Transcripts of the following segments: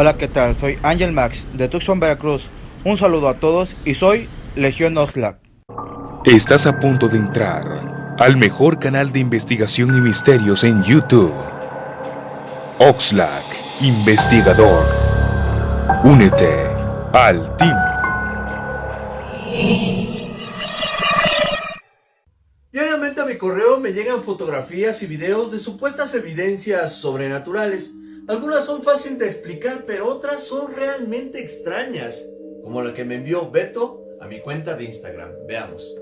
Hola, ¿qué tal? Soy Ángel Max de Tucson, Veracruz. Un saludo a todos y soy Legión Oxlack. Estás a punto de entrar al mejor canal de investigación y misterios en YouTube. Oxlack, investigador. Únete al team. Diariamente a mi correo me llegan fotografías y videos de supuestas evidencias sobrenaturales. Algunas son fáciles de explicar, pero otras son realmente extrañas, como la que me envió Beto a mi cuenta de Instagram. Veamos.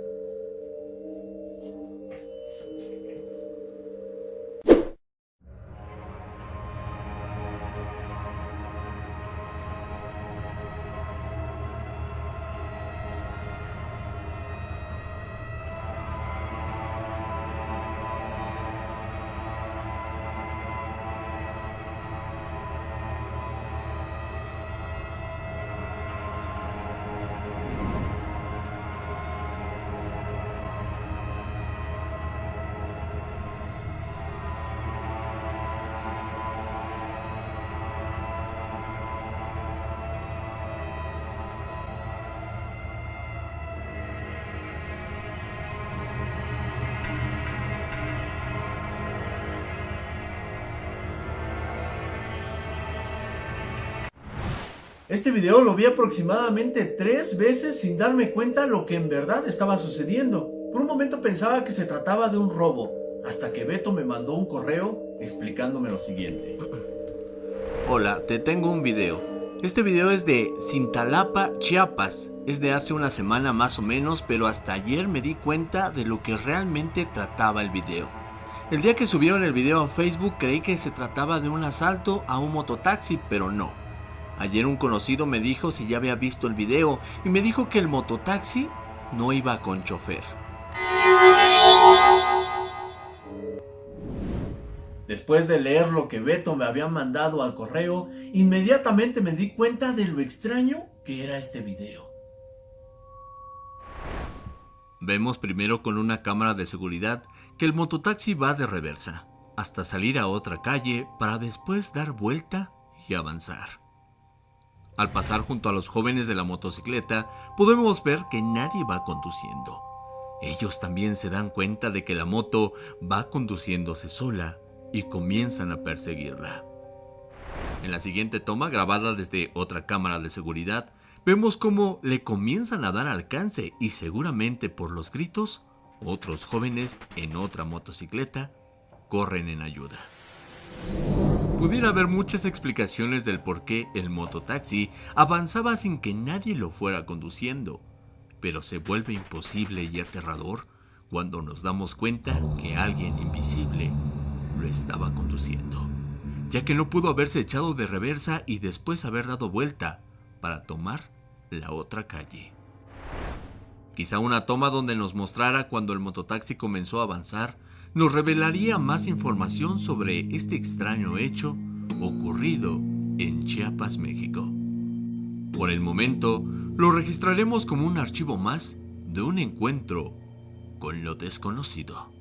Este video lo vi aproximadamente tres veces sin darme cuenta lo que en verdad estaba sucediendo. Por un momento pensaba que se trataba de un robo, hasta que Beto me mandó un correo explicándome lo siguiente. Hola, te tengo un video. Este video es de Cintalapa, Chiapas. Es de hace una semana más o menos, pero hasta ayer me di cuenta de lo que realmente trataba el video. El día que subieron el video a Facebook creí que se trataba de un asalto a un mototaxi, pero no. Ayer un conocido me dijo si ya había visto el video y me dijo que el mototaxi no iba con chofer. Después de leer lo que Beto me había mandado al correo, inmediatamente me di cuenta de lo extraño que era este video. Vemos primero con una cámara de seguridad que el mototaxi va de reversa, hasta salir a otra calle para después dar vuelta y avanzar. Al pasar junto a los jóvenes de la motocicleta, podemos ver que nadie va conduciendo. Ellos también se dan cuenta de que la moto va conduciéndose sola y comienzan a perseguirla. En la siguiente toma, grabada desde otra cámara de seguridad, vemos cómo le comienzan a dar alcance y seguramente por los gritos, otros jóvenes en otra motocicleta corren en ayuda. Pudiera haber muchas explicaciones del por qué el mototaxi avanzaba sin que nadie lo fuera conduciendo, pero se vuelve imposible y aterrador cuando nos damos cuenta que alguien invisible lo estaba conduciendo, ya que no pudo haberse echado de reversa y después haber dado vuelta para tomar la otra calle. Quizá una toma donde nos mostrara cuando el mototaxi comenzó a avanzar nos revelaría más información sobre este extraño hecho ocurrido en Chiapas, México. Por el momento, lo registraremos como un archivo más de un encuentro con lo desconocido.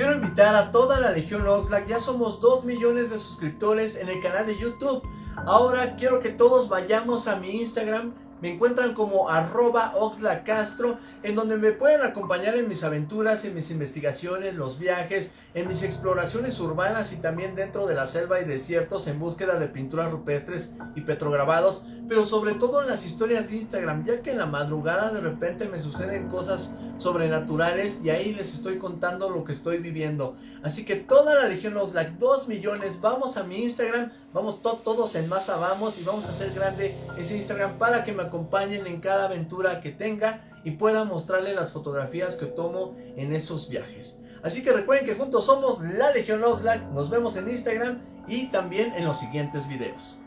Quiero invitar a toda la Legión Oxlack, ya somos 2 millones de suscriptores en el canal de YouTube. Ahora quiero que todos vayamos a mi Instagram me encuentran como arroba oxlacastro, en donde me pueden acompañar en mis aventuras, en mis investigaciones, los viajes, en mis exploraciones urbanas y también dentro de la selva y desiertos en búsqueda de pinturas rupestres y petrograbados, pero sobre todo en las historias de Instagram, ya que en la madrugada de repente me suceden cosas sobrenaturales y ahí les estoy contando lo que estoy viviendo. Así que toda la Legión Oxlack, 2 millones, vamos a mi Instagram, vamos todos en masa, vamos y vamos a hacer grande ese Instagram para que me acompañen en cada aventura que tenga y pueda mostrarle las fotografías que tomo en esos viajes. Así que recuerden que juntos somos la Legión Oxlack, nos vemos en Instagram y también en los siguientes videos.